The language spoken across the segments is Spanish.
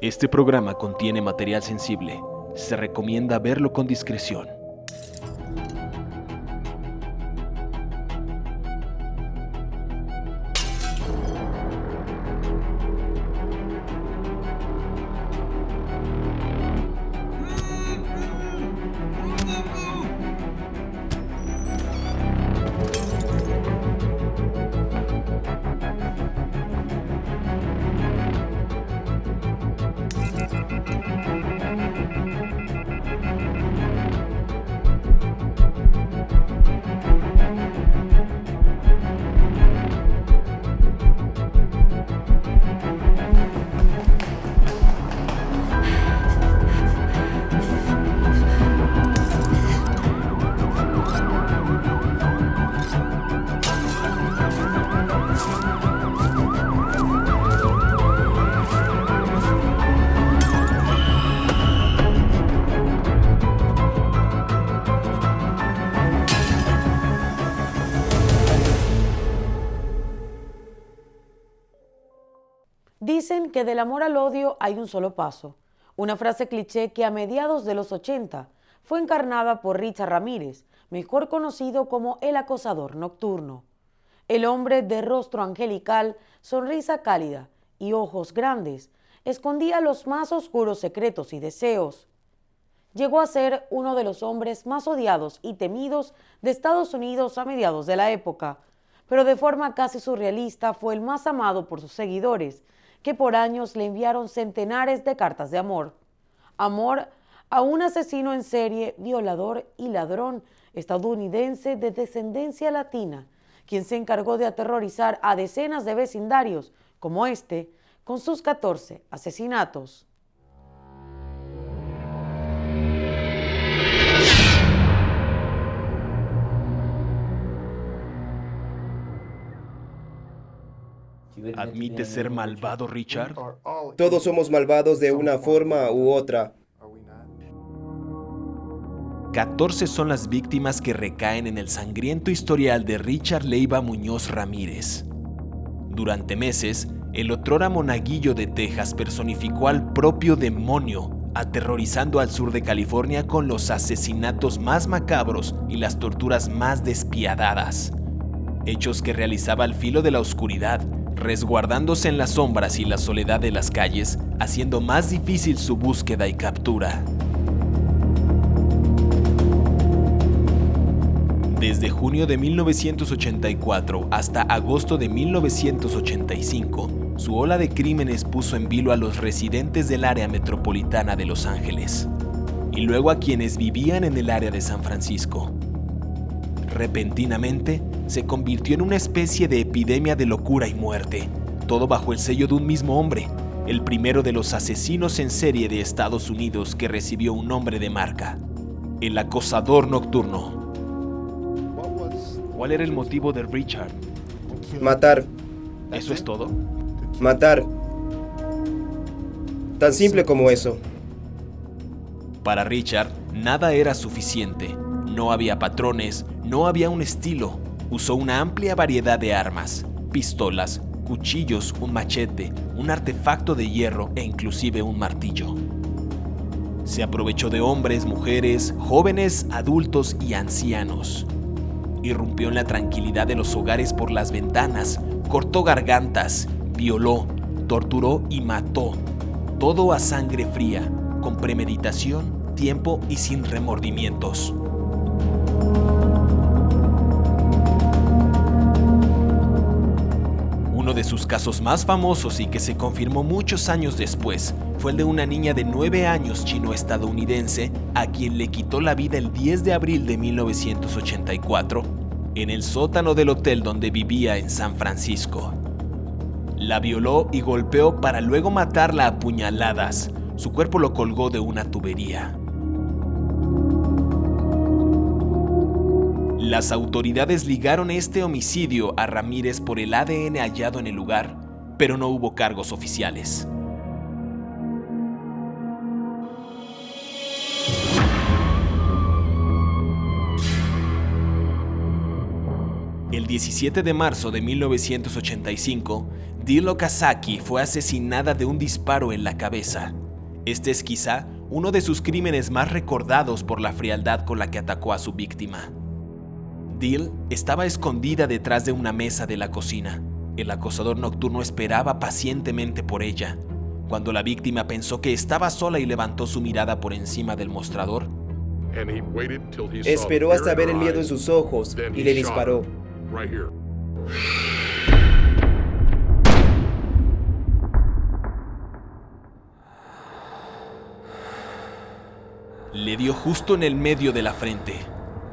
Este programa contiene material sensible. Se recomienda verlo con discreción. Del amor al odio hay un solo paso, una frase cliché que a mediados de los 80 fue encarnada por Richard Ramírez, mejor conocido como el acosador nocturno. El hombre de rostro angelical, sonrisa cálida y ojos grandes, escondía los más oscuros secretos y deseos. Llegó a ser uno de los hombres más odiados y temidos de Estados Unidos a mediados de la época, pero de forma casi surrealista fue el más amado por sus seguidores que por años le enviaron centenares de cartas de amor. Amor a un asesino en serie, violador y ladrón estadounidense de descendencia latina, quien se encargó de aterrorizar a decenas de vecindarios, como este, con sus 14 asesinatos. ¿Admite ser malvado, Richard? Todos somos malvados de una forma u otra. 14 son las víctimas que recaen en el sangriento historial de Richard Leiva Muñoz Ramírez. Durante meses, el otrora monaguillo de Texas personificó al propio demonio, aterrorizando al sur de California con los asesinatos más macabros y las torturas más despiadadas. Hechos que realizaba al filo de la oscuridad, resguardándose en las sombras y la soledad de las calles, haciendo más difícil su búsqueda y captura. Desde junio de 1984 hasta agosto de 1985, su ola de crímenes puso en vilo a los residentes del área metropolitana de Los Ángeles y luego a quienes vivían en el área de San Francisco. Repentinamente, se convirtió en una especie de epidemia de locura y muerte, todo bajo el sello de un mismo hombre, el primero de los asesinos en serie de Estados Unidos que recibió un nombre de marca, el acosador nocturno. ¿Cuál era el motivo de Richard? Matar. ¿Eso es todo? Matar. Tan simple como eso. Para Richard, nada era suficiente. No había patrones, no había un estilo, usó una amplia variedad de armas, pistolas, cuchillos, un machete, un artefacto de hierro e inclusive un martillo. Se aprovechó de hombres, mujeres, jóvenes, adultos y ancianos. Irrumpió en la tranquilidad de los hogares por las ventanas, cortó gargantas, violó, torturó y mató. Todo a sangre fría, con premeditación, tiempo y sin remordimientos. De sus casos más famosos y que se confirmó muchos años después fue el de una niña de 9 años chino-estadounidense a quien le quitó la vida el 10 de abril de 1984 en el sótano del hotel donde vivía en San Francisco. La violó y golpeó para luego matarla a puñaladas. Su cuerpo lo colgó de una tubería. Las autoridades ligaron este homicidio a Ramírez por el ADN hallado en el lugar, pero no hubo cargos oficiales. El 17 de marzo de 1985, Dil Okazaki fue asesinada de un disparo en la cabeza. Este es quizá uno de sus crímenes más recordados por la frialdad con la que atacó a su víctima. Dil estaba escondida detrás de una mesa de la cocina. El acosador nocturno esperaba pacientemente por ella. Cuando la víctima pensó que estaba sola y levantó su mirada por encima del mostrador, esperó hasta ver el miedo en sus ojos y le disparó. Le dio justo en el medio de la frente.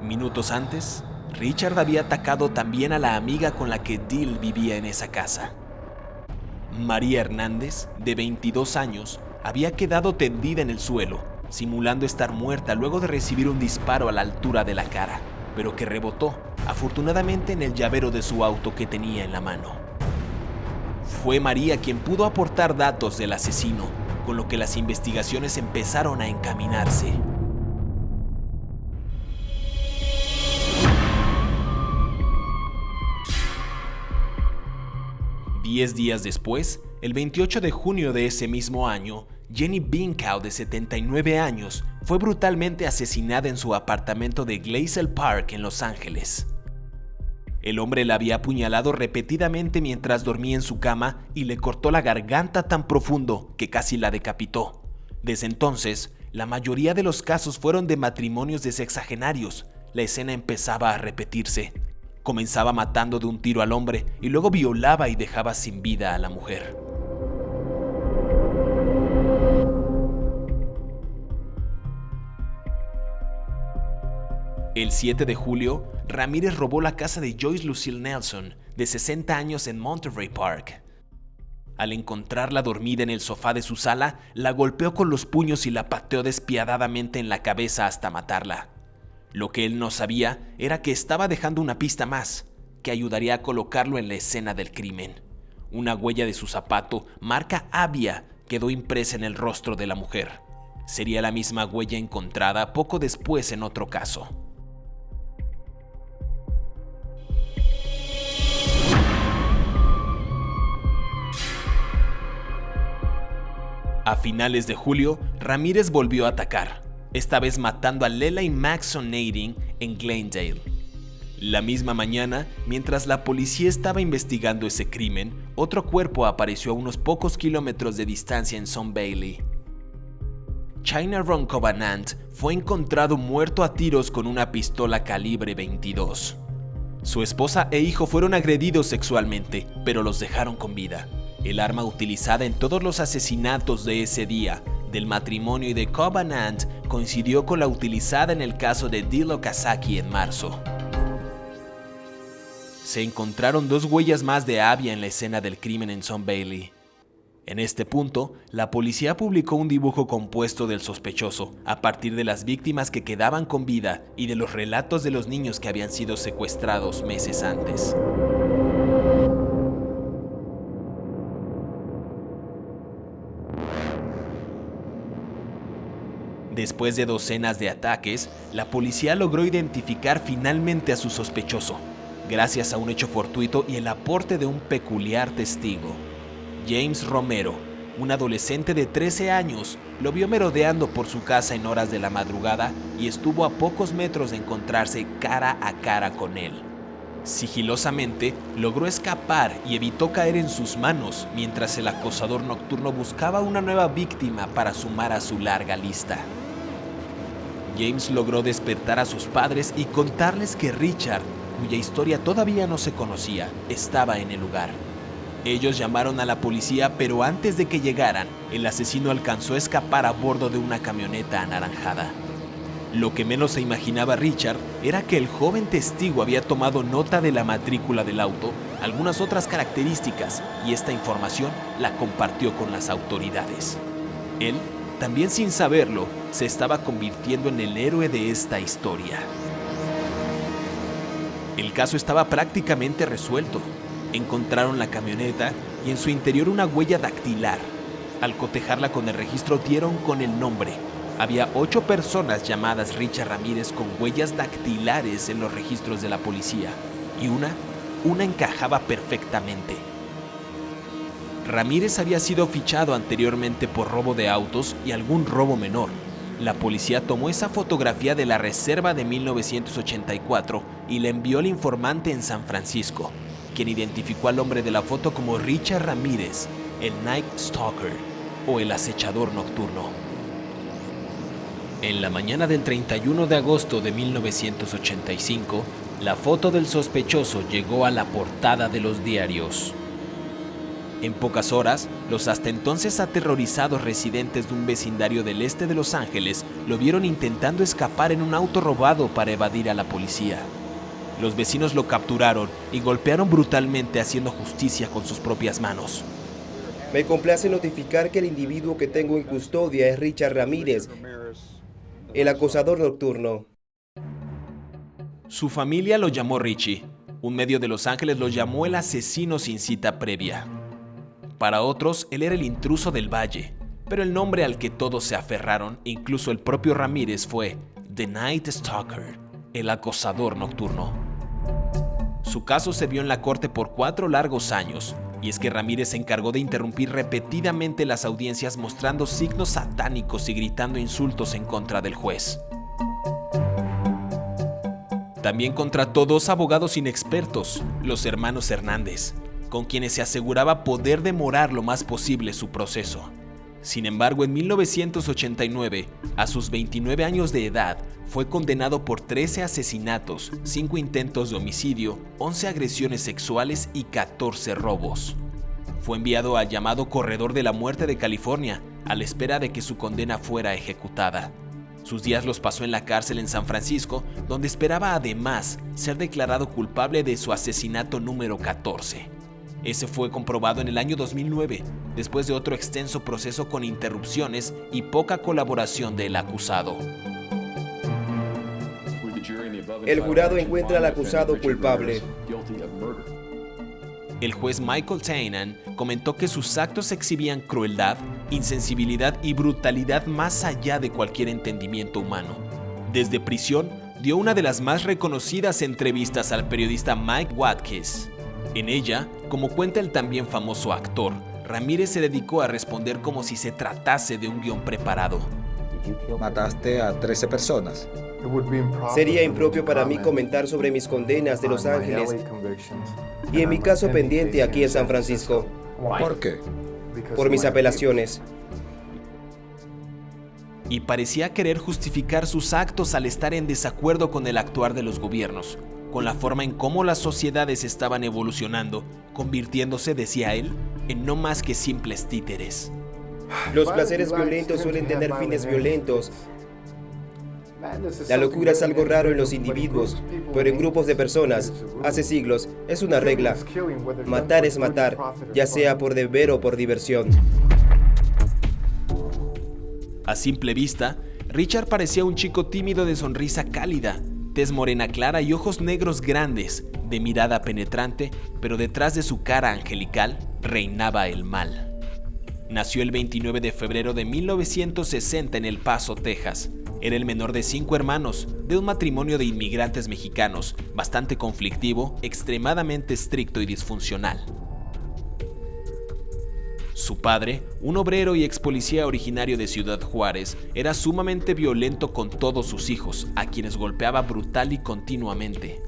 Minutos antes, Richard había atacado también a la amiga con la que Dill vivía en esa casa. María Hernández, de 22 años, había quedado tendida en el suelo, simulando estar muerta luego de recibir un disparo a la altura de la cara, pero que rebotó, afortunadamente, en el llavero de su auto que tenía en la mano. Fue María quien pudo aportar datos del asesino, con lo que las investigaciones empezaron a encaminarse. Diez días después, el 28 de junio de ese mismo año, Jenny Binkow, de 79 años, fue brutalmente asesinada en su apartamento de Glacial Park en Los Ángeles. El hombre la había apuñalado repetidamente mientras dormía en su cama y le cortó la garganta tan profundo que casi la decapitó. Desde entonces, la mayoría de los casos fueron de matrimonios de sexagenarios. La escena empezaba a repetirse. Comenzaba matando de un tiro al hombre y luego violaba y dejaba sin vida a la mujer. El 7 de julio, Ramírez robó la casa de Joyce Lucille Nelson, de 60 años en Monterey Park. Al encontrarla dormida en el sofá de su sala, la golpeó con los puños y la pateó despiadadamente en la cabeza hasta matarla. Lo que él no sabía era que estaba dejando una pista más, que ayudaría a colocarlo en la escena del crimen. Una huella de su zapato, marca Avia, quedó impresa en el rostro de la mujer. Sería la misma huella encontrada poco después en otro caso. A finales de julio, Ramírez volvió a atacar, esta vez matando a Lela y Maxon Nading en Glendale. La misma mañana, mientras la policía estaba investigando ese crimen, otro cuerpo apareció a unos pocos kilómetros de distancia en Son Bailey. China Ron Covenant fue encontrado muerto a tiros con una pistola calibre 22. Su esposa e hijo fueron agredidos sexualmente, pero los dejaron con vida. El arma utilizada en todos los asesinatos de ese día, del matrimonio y de Covenant, coincidió con la utilizada en el caso de Dilo Kazaki en marzo. Se encontraron dos huellas más de Avia en la escena del crimen en Son Bailey. En este punto, la policía publicó un dibujo compuesto del sospechoso, a partir de las víctimas que quedaban con vida y de los relatos de los niños que habían sido secuestrados meses antes. Después de docenas de ataques, la policía logró identificar finalmente a su sospechoso, gracias a un hecho fortuito y el aporte de un peculiar testigo. James Romero, un adolescente de 13 años, lo vio merodeando por su casa en horas de la madrugada y estuvo a pocos metros de encontrarse cara a cara con él. Sigilosamente logró escapar y evitó caer en sus manos mientras el acosador nocturno buscaba una nueva víctima para sumar a su larga lista. James logró despertar a sus padres y contarles que Richard, cuya historia todavía no se conocía, estaba en el lugar. Ellos llamaron a la policía, pero antes de que llegaran, el asesino alcanzó a escapar a bordo de una camioneta anaranjada. Lo que menos se imaginaba Richard era que el joven testigo había tomado nota de la matrícula del auto, algunas otras características, y esta información la compartió con las autoridades. Él también sin saberlo, se estaba convirtiendo en el héroe de esta historia. El caso estaba prácticamente resuelto. Encontraron la camioneta y en su interior una huella dactilar. Al cotejarla con el registro dieron con el nombre. Había ocho personas llamadas Richard Ramírez con huellas dactilares en los registros de la policía. Y una, una encajaba perfectamente. Ramírez había sido fichado anteriormente por robo de autos y algún robo menor. La policía tomó esa fotografía de la reserva de 1984 y la envió al informante en San Francisco, quien identificó al hombre de la foto como Richard Ramírez, el Night Stalker o el acechador nocturno. En la mañana del 31 de agosto de 1985, la foto del sospechoso llegó a la portada de los diarios. En pocas horas, los hasta entonces aterrorizados residentes de un vecindario del este de Los Ángeles lo vieron intentando escapar en un auto robado para evadir a la policía. Los vecinos lo capturaron y golpearon brutalmente haciendo justicia con sus propias manos. Me complace notificar que el individuo que tengo en custodia es Richard Ramírez, el acosador nocturno. Su familia lo llamó Richie. Un medio de Los Ángeles lo llamó el asesino sin cita previa. Para otros, él era el intruso del valle, pero el nombre al que todos se aferraron, incluso el propio Ramírez, fue The Night Stalker, el acosador nocturno. Su caso se vio en la corte por cuatro largos años, y es que Ramírez se encargó de interrumpir repetidamente las audiencias mostrando signos satánicos y gritando insultos en contra del juez. También contrató dos abogados inexpertos, los hermanos Hernández, con quienes se aseguraba poder demorar lo más posible su proceso. Sin embargo, en 1989, a sus 29 años de edad, fue condenado por 13 asesinatos, 5 intentos de homicidio, 11 agresiones sexuales y 14 robos. Fue enviado al llamado Corredor de la Muerte de California, a la espera de que su condena fuera ejecutada. Sus días los pasó en la cárcel en San Francisco, donde esperaba además ser declarado culpable de su asesinato número 14. Ese fue comprobado en el año 2009, después de otro extenso proceso con interrupciones y poca colaboración del acusado. El jurado encuentra al acusado culpable. El juez Michael Tainan comentó que sus actos exhibían crueldad, insensibilidad y brutalidad más allá de cualquier entendimiento humano. Desde prisión, dio una de las más reconocidas entrevistas al periodista Mike Watkins. En ella, como cuenta el también famoso actor, Ramírez se dedicó a responder como si se tratase de un guion preparado. Mataste a 13 personas. Sería impropio para mí comentar sobre mis condenas de Los Ángeles y en mi caso pendiente aquí en San Francisco. ¿Por qué? Por mis apelaciones. Y parecía querer justificar sus actos al estar en desacuerdo con el actuar de los gobiernos, con la forma en cómo las sociedades estaban evolucionando, convirtiéndose, decía él, en no más que simples títeres. Los placeres violentos suelen tener fines violentos. La locura es algo raro en los individuos, pero en grupos de personas, hace siglos, es una regla. Matar es matar, ya sea por deber o por diversión. A simple vista, Richard parecía un chico tímido de sonrisa cálida, tez morena clara y ojos negros grandes, de mirada penetrante, pero detrás de su cara angelical reinaba el mal. Nació el 29 de febrero de 1960 en El Paso, Texas. Era el menor de cinco hermanos, de un matrimonio de inmigrantes mexicanos, bastante conflictivo, extremadamente estricto y disfuncional. Su padre, un obrero y ex policía originario de Ciudad Juárez, era sumamente violento con todos sus hijos, a quienes golpeaba brutal y continuamente.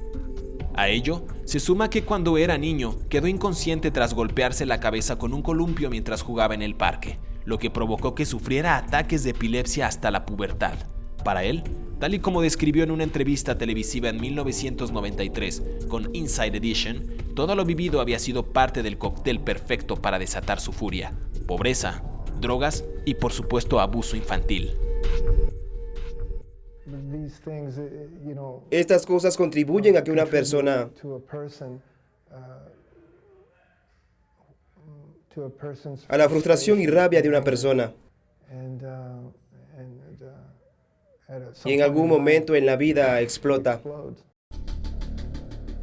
A ello, se suma que cuando era niño quedó inconsciente tras golpearse la cabeza con un columpio mientras jugaba en el parque, lo que provocó que sufriera ataques de epilepsia hasta la pubertad. Para él, tal y como describió en una entrevista televisiva en 1993 con Inside Edition, todo lo vivido había sido parte del cóctel perfecto para desatar su furia. Pobreza, drogas y por supuesto abuso infantil. Estas cosas contribuyen a que una persona a la frustración y rabia de una persona. Y en algún momento en la vida explota.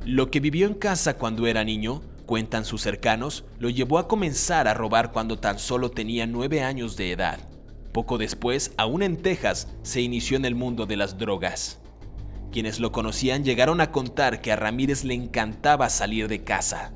Lo que vivió en casa cuando era niño, cuentan sus cercanos, lo llevó a comenzar a robar cuando tan solo tenía nueve años de edad. Poco después, aún en Texas, se inició en el mundo de las drogas. Quienes lo conocían llegaron a contar que a Ramírez le encantaba salir de casa.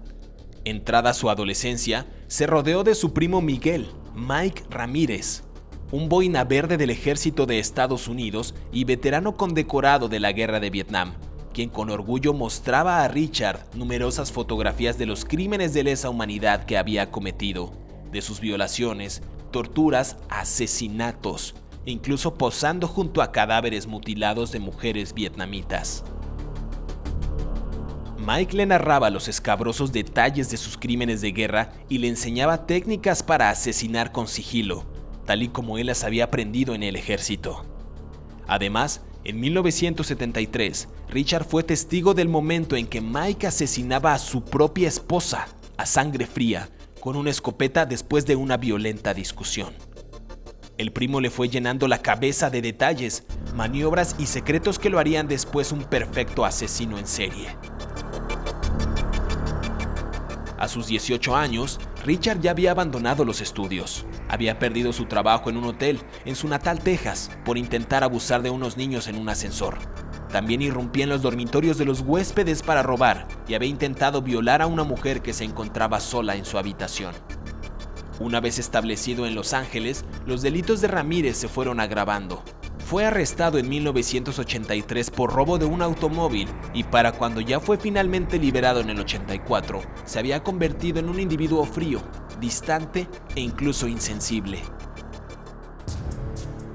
Entrada su adolescencia, se rodeó de su primo Miguel, Mike Ramírez, un boina verde del ejército de Estados Unidos y veterano condecorado de la guerra de Vietnam, quien con orgullo mostraba a Richard numerosas fotografías de los crímenes de lesa humanidad que había cometido, de sus violaciones, torturas, asesinatos, incluso posando junto a cadáveres mutilados de mujeres vietnamitas. Mike le narraba los escabrosos detalles de sus crímenes de guerra y le enseñaba técnicas para asesinar con sigilo, tal y como él las había aprendido en el ejército. Además, en 1973, Richard fue testigo del momento en que Mike asesinaba a su propia esposa, a sangre fría, con una escopeta después de una violenta discusión. El primo le fue llenando la cabeza de detalles, maniobras y secretos que lo harían después un perfecto asesino en serie. A sus 18 años, Richard ya había abandonado los estudios. Había perdido su trabajo en un hotel en su natal Texas por intentar abusar de unos niños en un ascensor. También irrumpía en los dormitorios de los huéspedes para robar y había intentado violar a una mujer que se encontraba sola en su habitación. Una vez establecido en Los Ángeles, los delitos de Ramírez se fueron agravando. Fue arrestado en 1983 por robo de un automóvil y para cuando ya fue finalmente liberado en el 84, se había convertido en un individuo frío, distante e incluso insensible.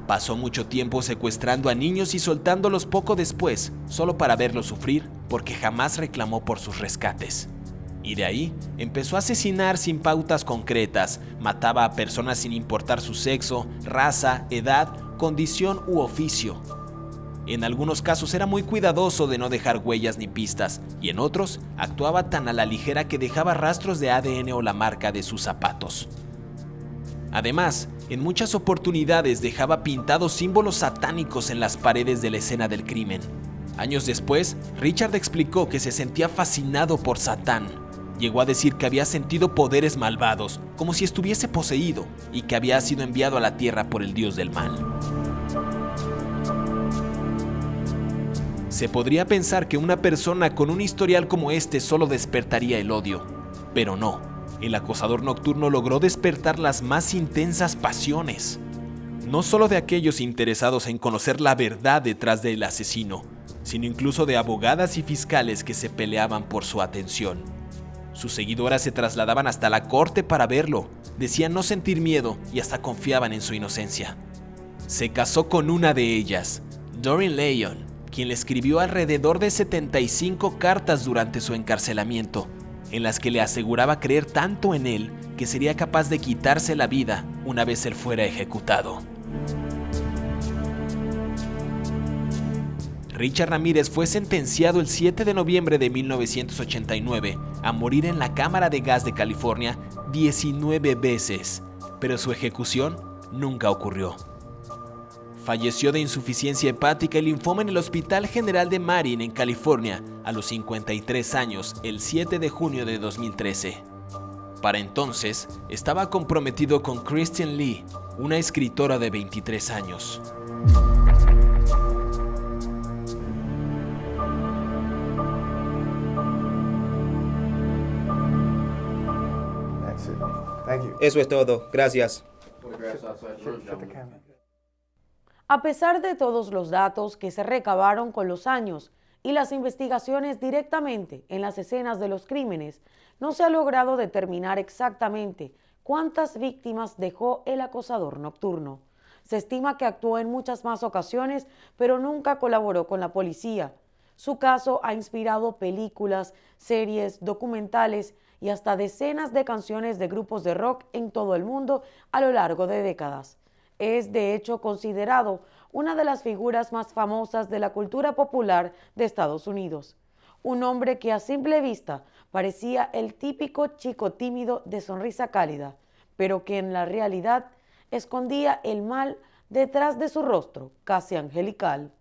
Pasó mucho tiempo secuestrando a niños y soltándolos poco después, solo para verlos sufrir porque jamás reclamó por sus rescates. Y de ahí empezó a asesinar sin pautas concretas, mataba a personas sin importar su sexo, raza, edad, condición u oficio. En algunos casos era muy cuidadoso de no dejar huellas ni pistas, y en otros actuaba tan a la ligera que dejaba rastros de ADN o la marca de sus zapatos. Además, en muchas oportunidades dejaba pintados símbolos satánicos en las paredes de la escena del crimen. Años después, Richard explicó que se sentía fascinado por Satán. Llegó a decir que había sentido poderes malvados, como si estuviese poseído, y que había sido enviado a la tierra por el dios del mal. Se podría pensar que una persona con un historial como este solo despertaría el odio, pero no. El acosador nocturno logró despertar las más intensas pasiones, no solo de aquellos interesados en conocer la verdad detrás del asesino, sino incluso de abogadas y fiscales que se peleaban por su atención. Sus seguidoras se trasladaban hasta la corte para verlo, decían no sentir miedo y hasta confiaban en su inocencia. Se casó con una de ellas, Doreen Leon, quien le escribió alrededor de 75 cartas durante su encarcelamiento, en las que le aseguraba creer tanto en él que sería capaz de quitarse la vida una vez él fuera ejecutado. Richard Ramírez fue sentenciado el 7 de noviembre de 1989 a morir en la Cámara de Gas de California 19 veces, pero su ejecución nunca ocurrió. Falleció de insuficiencia hepática y linfoma en el Hospital General de Marin en California a los 53 años el 7 de junio de 2013. Para entonces, estaba comprometido con Christian Lee, una escritora de 23 años. Eso es todo. Gracias. A pesar de todos los datos que se recabaron con los años y las investigaciones directamente en las escenas de los crímenes, no se ha logrado determinar exactamente cuántas víctimas dejó el acosador nocturno. Se estima que actuó en muchas más ocasiones, pero nunca colaboró con la policía. Su caso ha inspirado películas, series, documentales y hasta decenas de canciones de grupos de rock en todo el mundo a lo largo de décadas. Es de hecho considerado una de las figuras más famosas de la cultura popular de Estados Unidos. Un hombre que a simple vista parecía el típico chico tímido de sonrisa cálida, pero que en la realidad escondía el mal detrás de su rostro casi angelical.